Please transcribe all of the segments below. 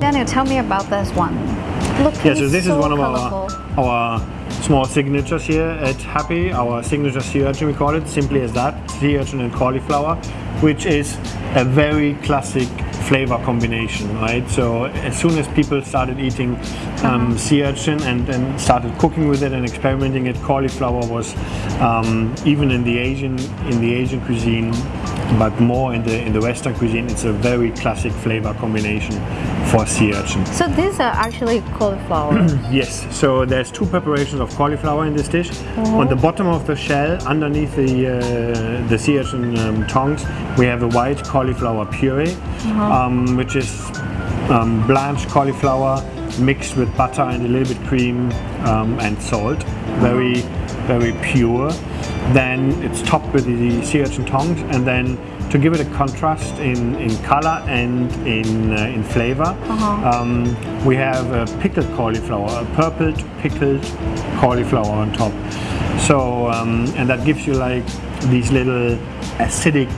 Daniel, tell me about this one. Look, Yeah, so this so is one of colorful. our our small signatures here at Happy. Our signature sea urchin, we call it, simply as that, sea urchin and cauliflower, which is a very classic flavor combination, right? So as soon as people started eating um, sea urchin and, and started cooking with it and experimenting it, cauliflower was um, even in the Asian in the Asian cuisine, but more in the in the Western cuisine, it's a very classic flavor combination for sea urchin. So these are actually cauliflower. Yes, so there's two preparations of cauliflower in this dish. On the bottom of the shell, underneath the uh, the sea urchin um, tongues, we have a white cauliflower puree, um, which is um, blanched cauliflower mixed with butter and a little bit cream um, and salt. Very, very pure. Then it's topped with the sea urchin tongues, and then to give it a contrast in, in color and in, uh, in flavor, um, we have a pickled cauliflower, a purpled pickled cauliflower on top. So, um, and that gives you like these little acidic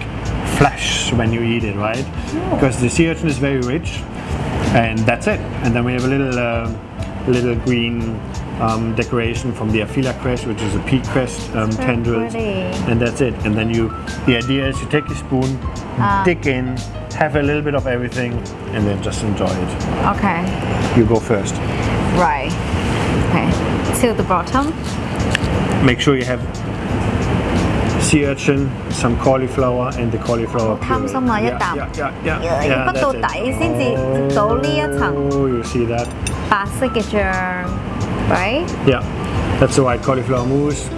flash when you eat it, right? Because the sea urchin is very rich, and that's it. And then we have a little, uh, little green um, decoration from the Affilla cress, which is a pea cress um, so and that's it. And then you, the idea is you take a spoon, um. dig in, have a little bit of everything, and then just enjoy it. Okay. You go first. Right. Okay. Till the bottom. Make sure you have sea urchin, some cauliflower, and the cauliflower puree. 貪心啦，一啖，要畢到底先至到呢一層。Oh, you see that？白色嘅醬。，right？ Yeah, that's the white cauliflower mousse.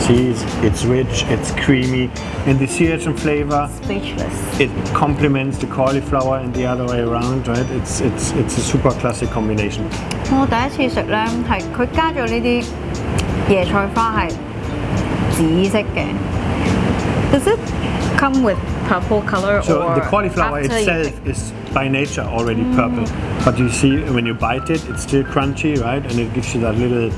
See, it's, it's rich, it's creamy, and the sea urchin flavor Speechless。 it complements the cauliflower and the other way around, right? It's it's it's a super classic combination. 我第一次食咧，系佢加咗呢啲椰菜花系紫色嘅。 Does it come with purple color So or the cauliflower after you itself pick- is by nature already purple, but you see when you bite it, it's still crunchy, right? And it gives you that little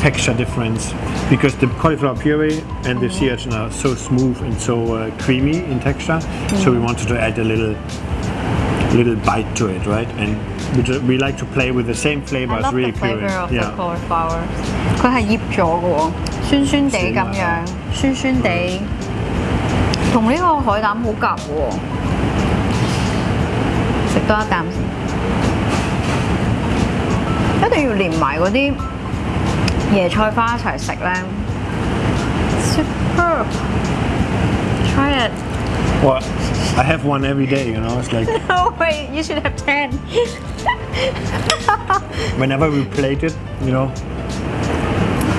texture difference because the cauliflower puree and the sea urchin are so smooth and so uh, creamy in texture. So we wanted to add a little little bite to it, right? And we, ju- we like to play with the same flavor I as love really the flavor puree. of the Yeah. cauliflower。佢系腌咗嘅喎，酸酸地咁样，酸酸地， 同呢个海胆好夹喎。食多一啖先，一定要连埋嗰啲椰菜花一齐食咧。Superb! Try it. Well, I have one every day, you know. It's like No wait, you should have ten. whenever we plate it, you know.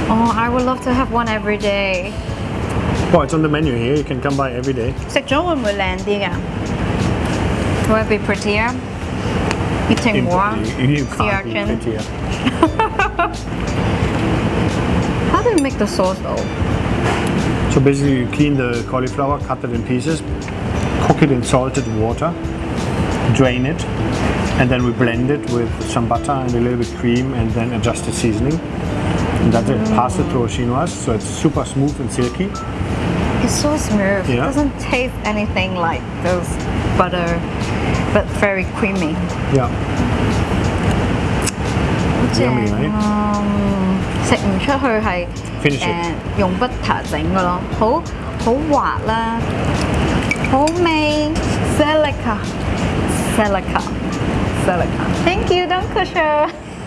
Oh, I would love to have one every day. Well, it's on the menu here. You can come by every day. 食咗会唔会靓啲㗎？Will it be prettier? Eating more You, you sea can't be urchin. prettier. How do you make the sauce though? So basically, you clean the cauliflower, cut it in pieces, cook it in salted water, drain it, and then we blend it with some butter and a little bit cream, and then adjust the seasoning. And that's it. Pass it through a chinoise, so it's super smooth and silky. It's so smooth. It Yeah. doesn't taste anything like those butter, but very creamy. Yeah. Yummy, 正 right? 啊食唔出去系 Finish it. 诶用 butter 整嘅咯，好好滑啦，好味，silica，silica，silica。Thank you, Don Kusher。